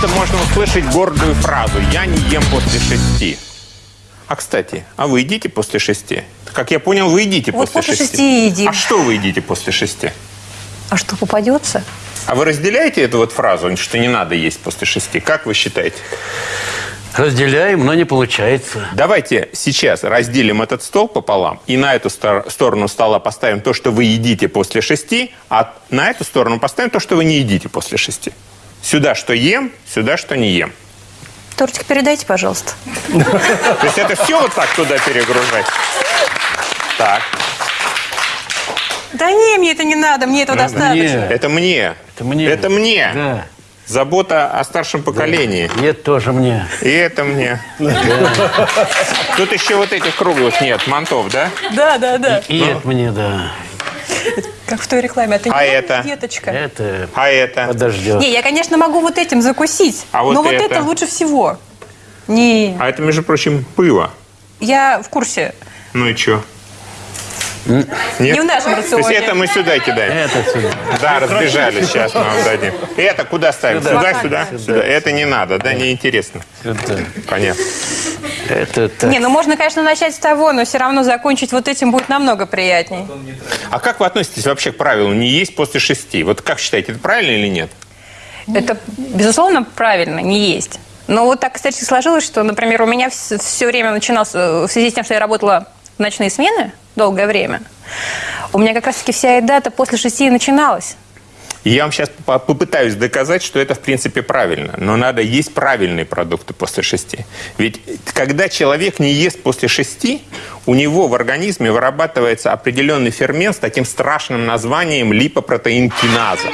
часто можно услышать гордую фразу «я не ем после шести». А, кстати, а вы едите после шести? Как я понял, вы едите Вот после, после шести едим. А что вы едите после шести? А что, попадется? А вы разделяете эту вот фразу, что не надо есть после шести? Как вы считаете? Разделяем, но не получается. Давайте сейчас разделим этот стол пополам и на эту стор- сторону стола поставим то, что вы едите после шести, а на эту сторону поставим то, что вы не едите после шести. Сюда что ем, сюда что не ем. Тортик передайте, пожалуйста. То есть это все вот так туда перегружать? Так, Да не, мне это не надо, мне этого достаточно. Это мне. Это мне. Это мне. Да. Забота о старшем поколении. И это тоже мне. И это мне. Тут еще вот этих круглых нет, мантов, да? Да, да, да. И это мне, да. Как в той рекламе. Это А это? деточка. Это А это? подождет. Не, я, конечно, могу вот этим закусить, А вот но вот это? это лучше всего. Не, А это, между прочим, пыло. я в курсе. Ну и что? Нет? Не в нашем То есть рационе. это мы сюда кидаем? Это сюда. Да, разбежались, сейчас мы вам дадим. Это куда ставим? Сюда, Сюда. сюда, сюда. Это не надо, да, неинтересно. Сюда. Понятно. Это так. Не, ну можно, конечно, начать с того, но все равно закончить вот этим будет намного приятней. А как вы относитесь вообще к правилу не есть после шести? Вот как считаете, это правильно или нет? Это, безусловно, правильно, не есть. Но вот так, кстати, сложилось, что, например, у меня все время начиналось, э, в связи с тем, что я работала в ночные смены долгое время, у меня как раз-таки вся еда-то после шести начиналась. Я вам сейчас попытаюсь доказать, что это в принципе правильно. Но надо есть правильные продукты после шести. Ведь когда человек не ест после шести, у него в организме вырабатывается определенный фермент с таким страшным названием липопротеин-киназа.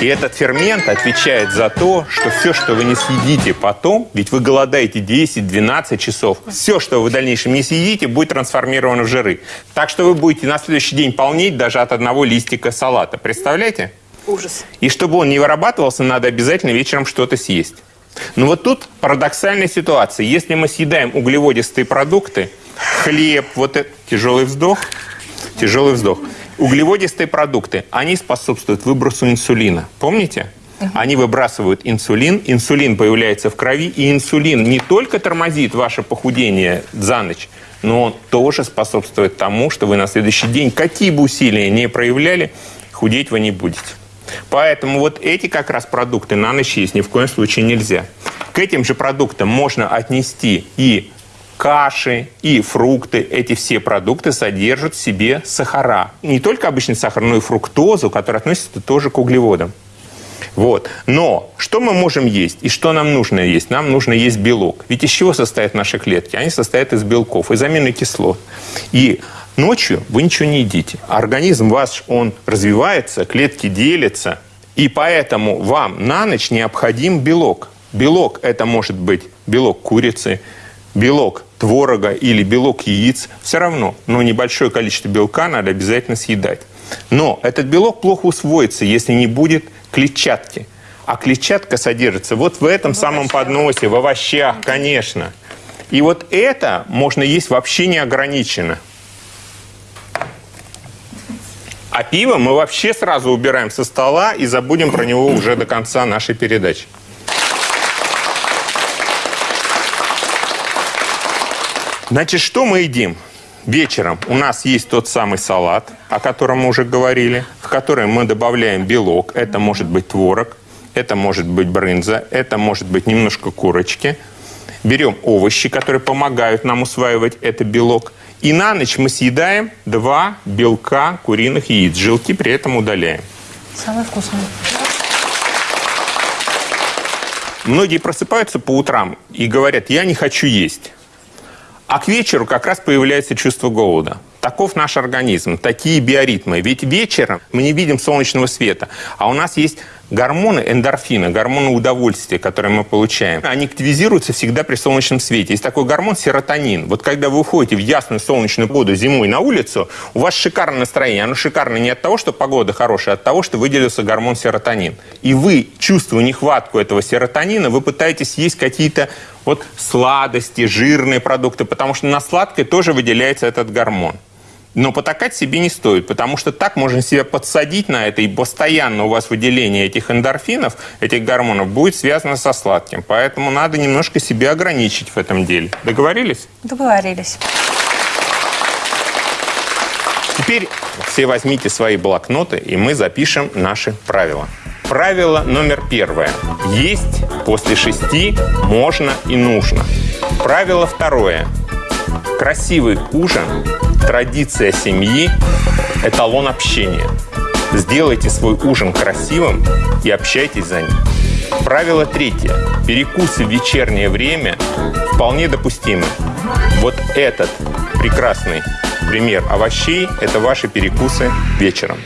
И этот фермент отвечает за то, что все, что вы не съедите потом, ведь вы голодаете 10-12 часов, все, что вы в дальнейшем не съедите, будет трансформировано в жиры. Так что вы будете на следующий день полнеть даже от одного листика салата. Представляете? Ужас. И чтобы он не вырабатывался, надо обязательно вечером что-то съесть. Но вот тут парадоксальная ситуация. Если мы съедаем углеводистые продукты, хлеб, вот это, тяжелый вздох, тяжелый вздох, углеводистые продукты, они способствуют выбросу инсулина. Помните? Они выбрасывают инсулин, инсулин появляется в крови, и инсулин не только тормозит ваше похудение за ночь, но он тоже способствует тому, что вы на следующий день, какие бы усилия не проявляли, худеть вы не будете. Поэтому вот эти как раз продукты на ночь есть ни в коем случае нельзя. К этим же продуктам можно отнести и каши, и фрукты. Эти все продукты содержат в себе сахара. Не только обычный сахар, но и фруктозу, которая относится тоже к углеводам. Вот. Но что мы можем есть и что нам нужно есть? Нам нужно есть белок. Ведь из чего состоят наши клетки? Они состоят из белков, из аминокислот. И ночью вы ничего не едите. Организм ваш, он развивается, клетки делятся. И поэтому вам на ночь необходим белок. Белок – это может быть белок курицы, белок творога или белок яиц. Все равно, но небольшое количество белка надо обязательно съедать. Но этот белок плохо усвоится, если не будет клетчатки. А клетчатка содержится вот в этом в самом подносе, в овощах, конечно. И вот это можно есть вообще неограниченно. А пиво мы вообще сразу убираем со стола и забудем про него уже до конца нашей передачи. Значит, что мы едим? Вечером у нас есть тот самый салат, о котором мы уже говорили, в который мы добавляем белок. Это может быть творог, это может быть брынза, это может быть немножко курочки. Берем овощи, которые помогают нам усваивать этот белок. И на ночь мы съедаем два белка куриных яиц. Жилки при этом удаляем. Самое вкусное. Многие просыпаются по утрам и говорят, я не хочу есть. А к вечеру как раз появляется чувство голода. Таков наш организм, такие биоритмы. Ведь вечером мы не видим солнечного света, а у нас есть гормоны эндорфина, гормоны удовольствия, которые мы получаем. Они активизируются всегда при солнечном свете. Есть такой гормон серотонин. Вот когда вы уходите в ясную солнечную погоду зимой на улицу, у вас шикарное настроение. Оно шикарно не от того, что погода хорошая, а от того, что выделился гормон серотонин. И вы, чувствуя нехватку этого серотонина, вы пытаетесь есть какие-то вот сладости, жирные продукты, потому что на сладкое тоже выделяется этот гормон. Но потакать себе не стоит, потому что так можно себя подсадить на это, и постоянно у вас выделение этих эндорфинов, этих гормонов, будет связано со сладким. Поэтому надо немножко себя ограничить в этом деле. Договорились? Договорились. Теперь все возьмите свои блокноты, и мы запишем наши правила. Правило номер первое. Есть после шести можно и нужно. Правило второе. Красивый ужин, традиция семьи, эталон общения. Сделайте свой ужин красивым и общайтесь за ним. Правило третье. Перекусы в вечернее время вполне допустимы. Вот этот прекрасный пример овощей – это ваши перекусы вечером.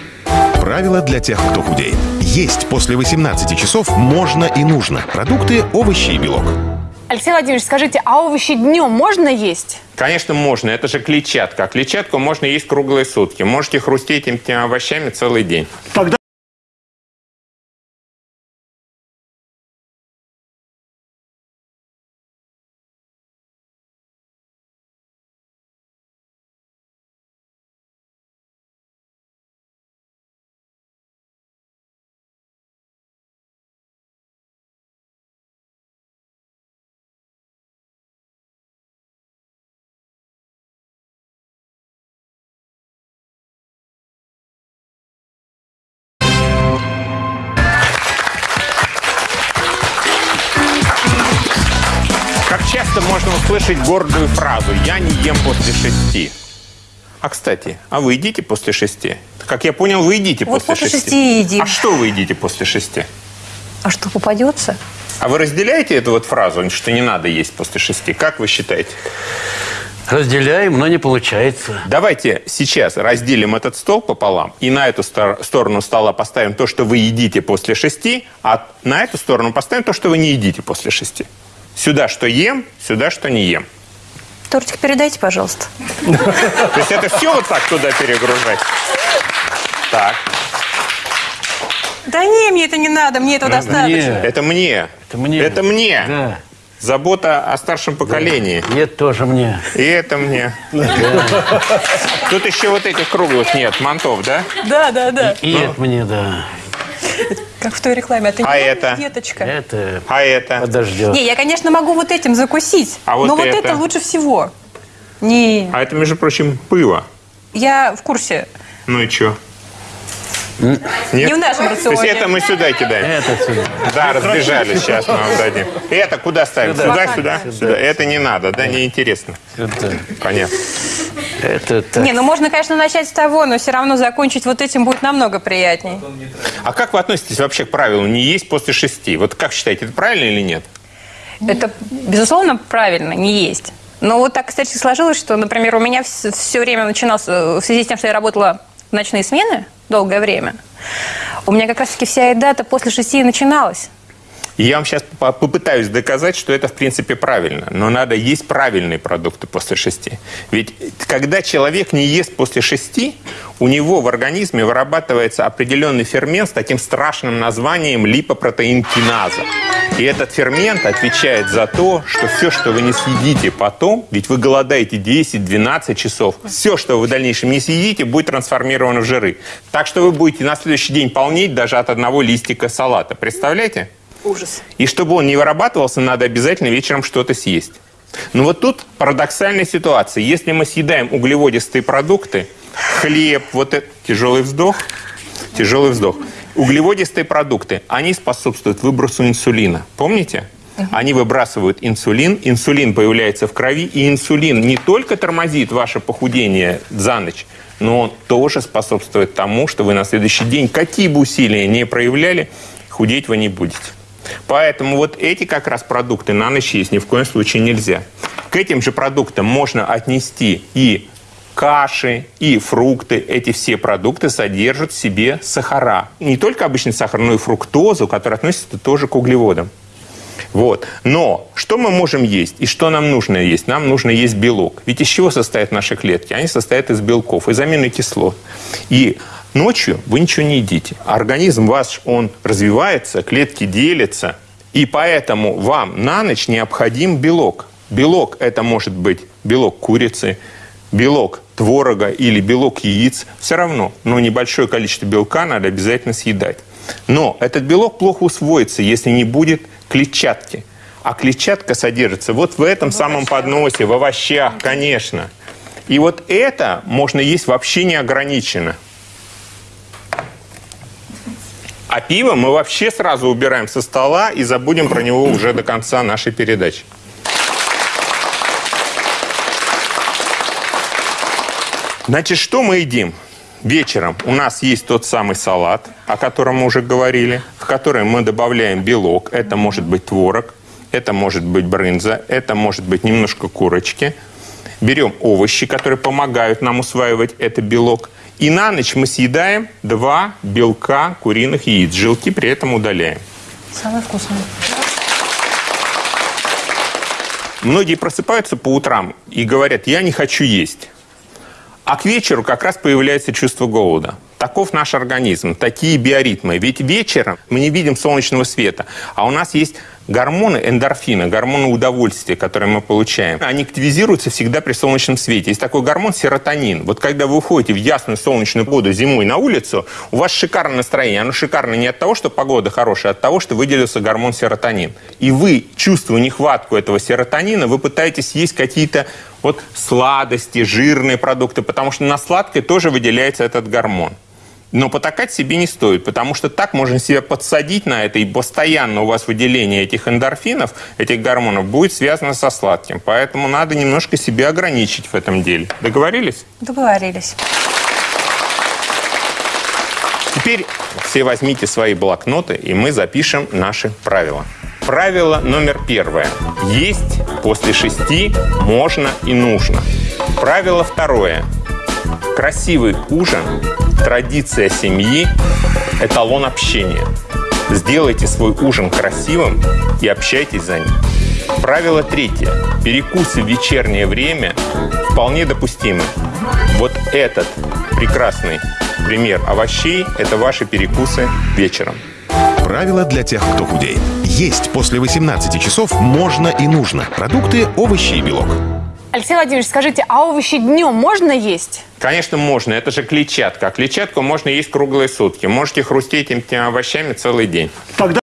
Правило для тех, кто худеет. Есть после 18 часов можно и нужно. Продукты, овощи и белок. Алексей Владимирович, скажите, а овощи днем можно есть? Конечно, можно. Это же клетчатка. А клетчатку можно есть круглые сутки. Можете хрустеть этими овощами целый день. Как часто можно услышать гордую фразу «я не ем после шести». А, кстати, а вы едите после шести? Как я понял, вы едите Вот после, после шести едим. А что вы едите после шести? А что попадется? А вы разделяете эту вот фразу, что не надо есть после шести? Как вы считаете? Разделяем, но не получается. Давайте сейчас разделим этот стол пополам и на эту стор- сторону стола поставим то, что вы едите после шести, а на эту сторону поставим то, что вы не едите после шести. Сюда что ем, сюда что не ем. Тортик передайте, пожалуйста. То есть это все вот так туда перегружать? Так, Да не, мне это не надо, мне этого достаточно. Это мне. Это мне. Это мне. Да. Забота о старшем поколении. Нет, тоже мне. И это мне. Тут еще вот этих круглых нет, мантов, да? Да, да, да. И это мне, да. Как в той рекламе. Это А не это? деточка. Это А это? подождет. Не, я, конечно, могу вот этим закусить, А вот но вот это? это лучше всего. Не, А это, между прочим, пыво. я в курсе. Ну и что? Не в нашем То есть рационе. это мы сюда кидаем? Это сюда. Да, разбежались, сейчас мы вам дадим. Это куда ставим? Сюда, сюда, сюда. Это не надо, да, неинтересно. Сюда. Понятно. Это так. Не, ну можно, конечно, начать с того, но все равно закончить вот этим будет намного приятней. А как вы относитесь вообще к правилу не есть после шести? Вот как считаете, это правильно или нет? Это, безусловно, правильно, не есть. Но вот так, кстати, сложилось, что, например, у меня все время начиналось, э, в связи с тем, что я работала в ночные смены долгое время, у меня как раз-таки вся еда-то после шести и начиналась. Я вам сейчас по- попытаюсь доказать, что это в принципе правильно. Но надо есть правильные продукты после шести. Ведь когда человек не ест после шести, у него в организме вырабатывается определенный фермент с таким страшным названием липопротеинкиназа. И этот фермент отвечает за то, что все, что вы не съедите потом, ведь вы голодаете 10-12 часов, все, что вы в дальнейшем не съедите, будет трансформировано в жиры. Так что вы будете на следующий день полнеть даже от одного листика салата. Представляете? Ужас. И чтобы он не вырабатывался, надо обязательно вечером что-то съесть. Но вот тут парадоксальная ситуация. Если мы съедаем углеводистые продукты, хлеб, вот это, тяжелый вздох, тяжелый вздох, углеводистые продукты, они способствуют выбросу инсулина. Помните? Они выбрасывают инсулин, инсулин появляется в крови, и инсулин не только тормозит ваше похудение за ночь, но он тоже способствует тому, что вы на следующий день, какие бы усилия не проявляли, худеть вы не будете. Поэтому вот эти как раз продукты на ночь есть ни в коем случае нельзя. К этим же продуктам можно отнести и каши, и фрукты. Эти все продукты содержат в себе сахара. Не только обычный сахар, но и фруктозу, которая относится тоже к углеводам. Вот. Но что мы можем есть и что нам нужно есть? Нам нужно есть белок. Ведь из чего состоят наши клетки? Они состоят из белков, из аминокислот. И ночью вы ничего не едите. Организм ваш, он развивается, клетки делятся. И поэтому вам на ночь необходим белок. Белок – это может быть белок курицы, белок творога или белок яиц, все равно, но небольшое количество белка надо обязательно съедать. Но этот белок плохо усвоится, если не будет клетчатки. А клетчатка содержится вот в этом самом подносе, в овощах, конечно. И вот это можно есть вообще неограниченно. А пиво мы вообще сразу убираем со стола и забудем про него уже до конца нашей передачи. Значит, что мы едим? Вечером у нас есть тот самый салат, о котором мы уже говорили, в который мы добавляем белок. Это может быть творог, это может быть брынза, это может быть немножко курочки. Берем овощи, которые помогают нам усваивать этот белок. И на ночь мы съедаем два белка куриных яиц. Жилки при этом удаляем. Самое вкусное. Многие просыпаются по утрам и говорят, я не хочу есть. А к вечеру как раз появляется чувство голода. Таков наш организм, такие биоритмы. Ведь вечером мы не видим солнечного света, а у нас есть гормоны эндорфина, гормоны удовольствия, которые мы получаем. Они активизируются всегда при солнечном свете. Есть такой гормон серотонин. Вот когда вы уходите в ясную солнечную погоду зимой на улицу, у вас шикарное настроение. Оно шикарно не от того, что погода хорошая, а от того, что выделился гормон серотонин. И вы, чувствуя нехватку этого серотонина, вы пытаетесь есть какие-то вот сладости, жирные продукты, потому что на сладкое тоже выделяется этот гормон. Но потакать себе не стоит, потому что так можно себя подсадить на это, и постоянно у вас выделение этих эндорфинов, этих гормонов будет связано со сладким. Поэтому надо немножко себя ограничить в этом деле. Договорились? Договорились. Теперь все возьмите свои блокноты, и мы запишем наши правила. Правило номер первое. Есть после шести можно и нужно. Правило второе. Красивый ужин – традиция семьи, эталон общения. Сделайте свой ужин красивым и общайтесь за ним. Правило третье. Перекусы в вечернее время вполне допустимы. Вот этот прекрасный пример овощей – это ваши перекусы вечером. Правила для тех, кто худеет. Есть после 18 часов можно и нужно. Продукты, овощи и белок. Алексей Владимирович, скажите, а овощи днем можно есть? Конечно, можно. Это же клетчатка. А клетчатку можно есть круглые сутки. Можете хрустеть этими овощами целый день. Тогда